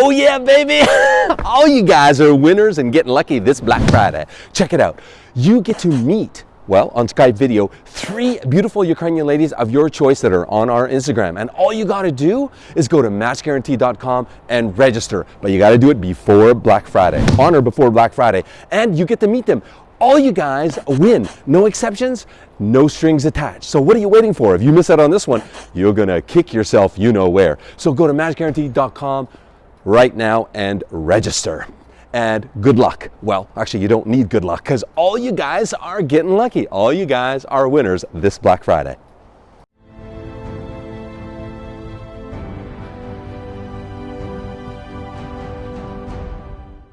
Oh yeah, baby! All you guys are winners and getting lucky this Black Friday. Check it out. You get to meet well, on Skype video, three beautiful Ukrainian ladies of your choice that are on our Instagram. And all you gotta do is go to matchguarantee.com and register. But you gotta do it before Black Friday, on or before Black Friday. And you get to meet them. All you guys win, no exceptions, no strings attached. So what are you waiting for? If you miss out on this one, you're gonna kick yourself you know where. So go to matchguarantee.com right now and register and good luck. Well, actually, you don't need good luck because all you guys are getting lucky. All you guys are winners this Black Friday.